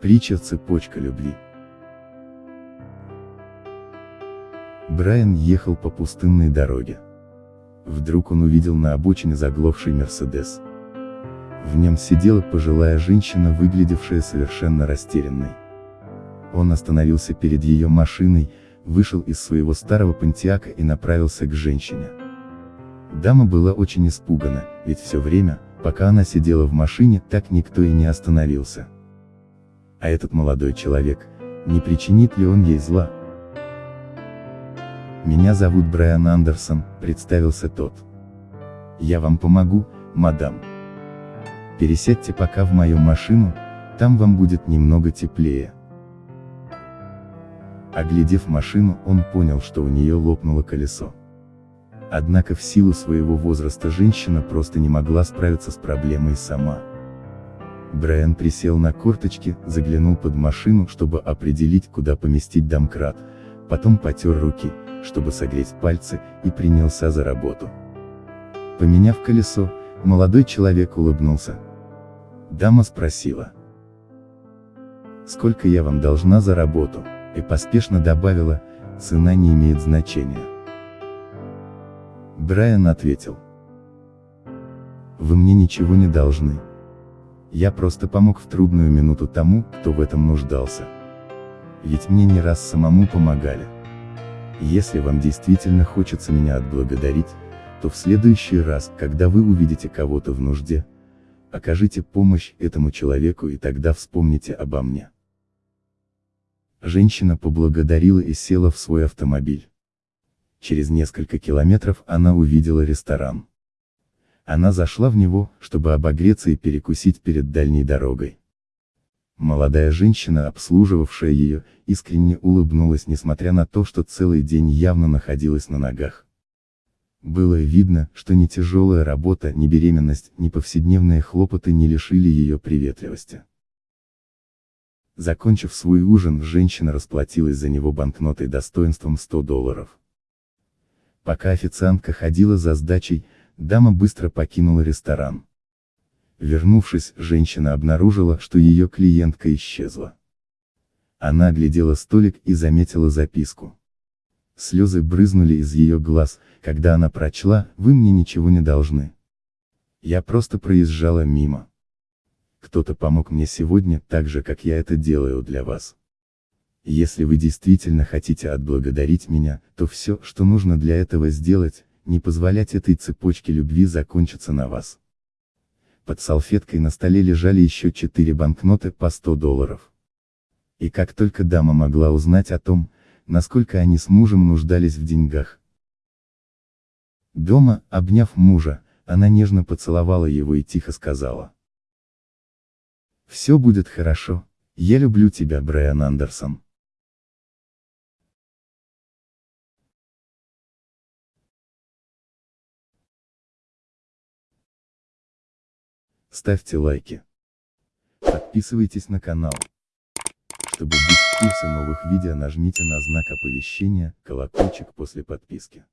Притча «Цепочка любви». Брайан ехал по пустынной дороге. Вдруг он увидел на обочине заглохший Мерседес. В нем сидела пожилая женщина, выглядевшая совершенно растерянной. Он остановился перед ее машиной, вышел из своего старого пантиака и направился к женщине. Дама была очень испугана, ведь все время, пока она сидела в машине, так никто и не остановился. А этот молодой человек, не причинит ли он ей зла? «Меня зовут Брайан Андерсон», — представился тот. «Я вам помогу, мадам. Пересядьте пока в мою машину, там вам будет немного теплее». Оглядев машину, он понял, что у нее лопнуло колесо. Однако в силу своего возраста женщина просто не могла справиться с проблемой сама. Брайан присел на корточки, заглянул под машину, чтобы определить, куда поместить домкрат, потом потер руки, чтобы согреть пальцы, и принялся за работу. Поменяв колесо, молодой человек улыбнулся. Дама спросила. «Сколько я вам должна за работу?» и поспешно добавила, «Цена не имеет значения». Брайан ответил. «Вы мне ничего не должны. Я просто помог в трудную минуту тому, кто в этом нуждался. Ведь мне не раз самому помогали. Если вам действительно хочется меня отблагодарить, то в следующий раз, когда вы увидите кого-то в нужде, окажите помощь этому человеку и тогда вспомните обо мне. Женщина поблагодарила и села в свой автомобиль. Через несколько километров она увидела ресторан. Она зашла в него, чтобы обогреться и перекусить перед дальней дорогой. Молодая женщина, обслуживавшая ее, искренне улыбнулась, несмотря на то, что целый день явно находилась на ногах. Было видно, что ни тяжелая работа, ни беременность, ни повседневные хлопоты не лишили ее приветливости. Закончив свой ужин, женщина расплатилась за него банкнотой достоинством 100 долларов. Пока официантка ходила за сдачей, Дама быстро покинула ресторан. Вернувшись, женщина обнаружила, что ее клиентка исчезла. Она оглядела столик и заметила записку. Слезы брызнули из ее глаз, когда она прочла, вы мне ничего не должны. Я просто проезжала мимо. Кто-то помог мне сегодня, так же, как я это делаю для вас. Если вы действительно хотите отблагодарить меня, то все, что нужно для этого сделать, не позволять этой цепочке любви закончиться на вас. Под салфеткой на столе лежали еще четыре банкноты по 100 долларов. И как только дама могла узнать о том, насколько они с мужем нуждались в деньгах. Дома, обняв мужа, она нежно поцеловала его и тихо сказала. «Все будет хорошо, я люблю тебя, Брайан Андерсон». Ставьте лайки. Подписывайтесь на канал. Чтобы быть в курсе новых видео нажмите на знак оповещения, колокольчик после подписки.